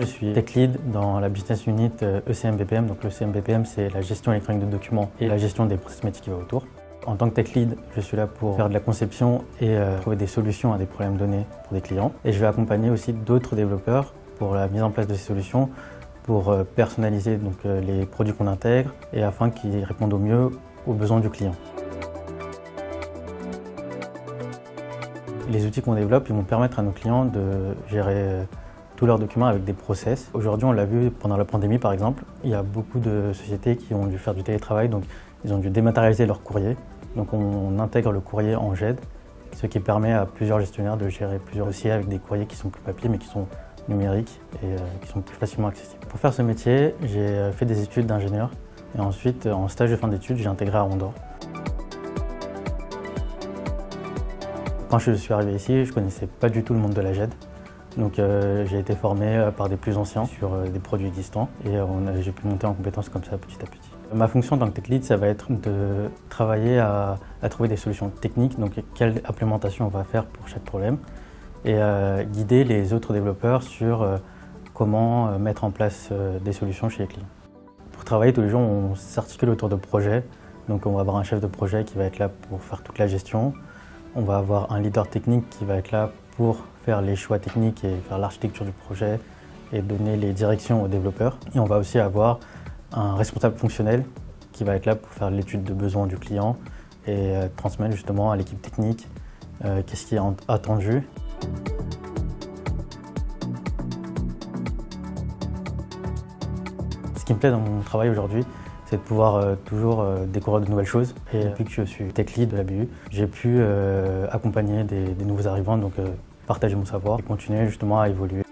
Je suis tech lead dans la business unit ECM-BPM. Donc le c'est la gestion électronique de documents et la gestion des métiers qui va autour. En tant que tech lead, je suis là pour faire de la conception et euh, trouver des solutions à des problèmes donnés pour des clients. Et je vais accompagner aussi d'autres développeurs pour la mise en place de ces solutions, pour euh, personnaliser donc, euh, les produits qu'on intègre et afin qu'ils répondent au mieux aux besoins du client. Les outils qu'on développe vont permettre à nos clients de gérer tous leurs documents avec des process. Aujourd'hui, on l'a vu pendant la pandémie par exemple, il y a beaucoup de sociétés qui ont dû faire du télétravail, donc ils ont dû dématérialiser leur courrier. Donc on intègre le courrier en GED, ce qui permet à plusieurs gestionnaires de gérer plusieurs dossiers avec des courriers qui sont plus papier mais qui sont numériques et euh, qui sont plus facilement accessibles. Pour faire ce métier, j'ai euh, fait des études d'ingénieur et ensuite, en stage de fin d'études, j'ai intégré à Quand je suis arrivé ici, je ne connaissais pas du tout le monde de la GED. Donc euh, j'ai été formé euh, par des plus anciens sur euh, des produits existants et j'ai pu monter en compétences comme ça petit à petit. Ma fonction en tant que tech lead, ça va être de travailler à, trouver des solutions techniques, donc quelle implémentation on va faire pour chaque problème, et guider les autres développeurs sur comment mettre en place des solutions chez les clients. Pour travailler tous les jours, on s'articule autour de projets, donc on va avoir un chef de projet qui va être là pour faire toute la gestion, on va avoir un leader technique qui va être là pour faire les choix techniques et faire l'architecture du projet et donner les directions aux développeurs. Et on va aussi avoir un responsable fonctionnel qui va être là pour faire l'étude de besoins du client et euh, transmettre justement à l'équipe technique euh, qu'est-ce qui est attendu. Ce qui me plaît dans mon travail aujourd'hui, c'est de pouvoir euh, toujours découvrir de nouvelles choses. Et depuis que je suis tech lead de la BU, j'ai pu accompagner des, des, nouveaux arrivants, donc partager mon savoir et continuer justement à évoluer.